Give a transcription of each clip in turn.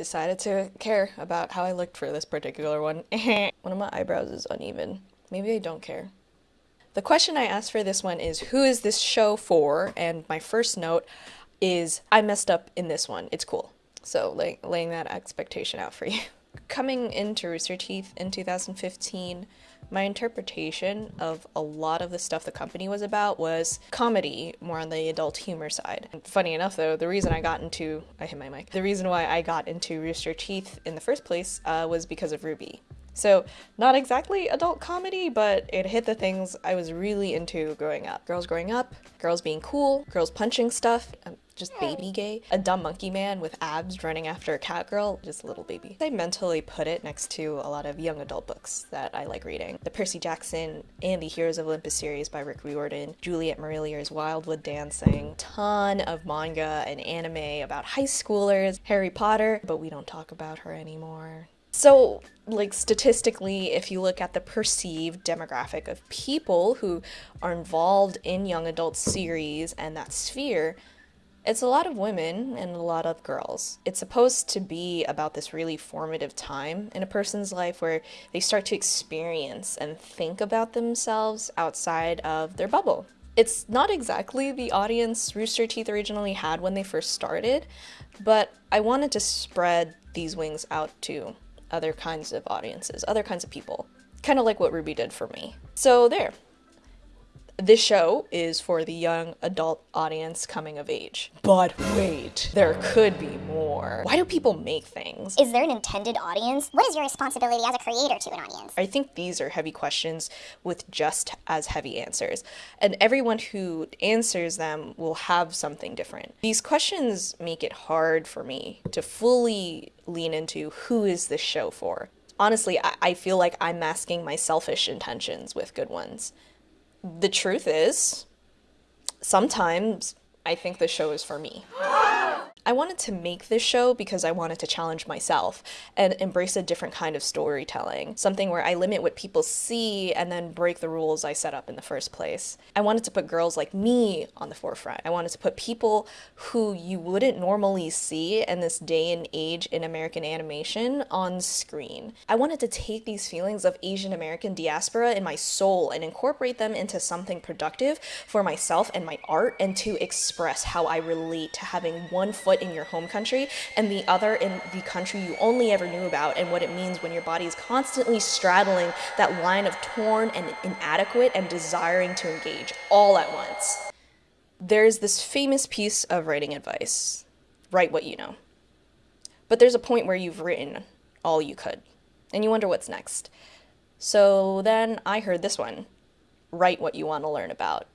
decided to care about how I looked for this particular one. one of my eyebrows is uneven. Maybe I don't care. The question I asked for this one is who is this show for? And my first note is I messed up in this one. It's cool. So laying that expectation out for you. Coming into Rooster Teeth in 2015, my interpretation of a lot of the stuff the company was about was comedy, more on the adult humor side. Funny enough though, the reason I got into, I hit my mic, the reason why I got into Rooster Teeth in the first place uh, was because of RWBY. So, not exactly adult comedy, but it hit the things I was really into growing up. Girls growing up, girls being cool, girls punching stuff, just baby gay, a dumb monkey man with abs running after a cat girl, just a little baby. I mentally put it next to a lot of young adult books that I like reading. The Percy Jackson and the Heroes of Olympus series by Rick Riordan, Juliet Marillier's Wildwood Dancing, ton of manga and anime about high schoolers, Harry Potter, but we don't talk about her anymore. So, like, statistically, if you look at the perceived demographic of people who are involved in young adult series and that sphere, it's a lot of women and a lot of girls. It's supposed to be about this really formative time in a person's life where they start to experience and think about themselves outside of their bubble. It's not exactly the audience Rooster Teeth originally had when they first started, but I wanted to spread these wings out to other kinds of audiences, other kinds of people. Kind of like what RWBY did for me. So there, this show is for the young adult audience coming of age. But wait, there could be more. Why do people make things? Is there an intended audience? What is your responsibility as a creator to an audience? I think these are heavy questions with just as heavy answers. And everyone who answers them will have something different. These questions make it hard for me to fully lean into who is this show for. Honestly, I, I feel like I'm masking my selfish intentions with good ones the truth is, sometimes I think the show is for me. I wanted to make this show because I wanted to challenge myself and embrace a different kind of storytelling, something where I limit what people see and then break the rules I set up in the first place. I wanted to put girls like me on the forefront. I wanted to put people who you wouldn't normally see in this day and age in American animation on screen. I wanted to take these feelings of Asian American diaspora in my soul and incorporate them into something productive for myself and my art and to express how I relate to having one foot foot in your home country and the other in the country you only ever knew about and what it means when your body is constantly straddling that line of torn and inadequate and desiring to engage all at once. There's this famous piece of writing advice write what you know. But there's a point where you've written all you could, and you wonder what's next. So then I heard this one write what you want to learn about.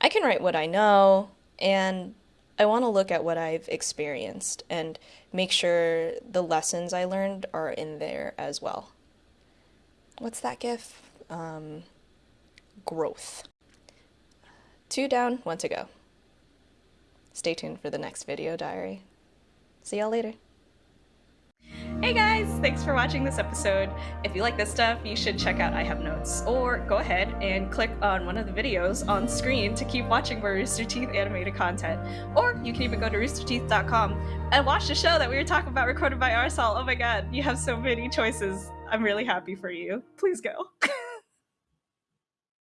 I can write what I know, and I want to look at what I've experienced and make sure the lessons I learned are in there as well. What's that gif? Um, growth. Two down, one to go. Stay tuned for the next video diary. See y'all later. Hey guys, thanks for watching this episode. If you like this stuff, you should check out I Have Notes, or go ahead and click on one of the videos on screen to keep watching more Rooster Teeth animated content. Or you can even go to roosterteeth.com and watch the show that we were talking about recorded by Arsal. Oh my god, you have so many choices. I'm really happy for you. Please go.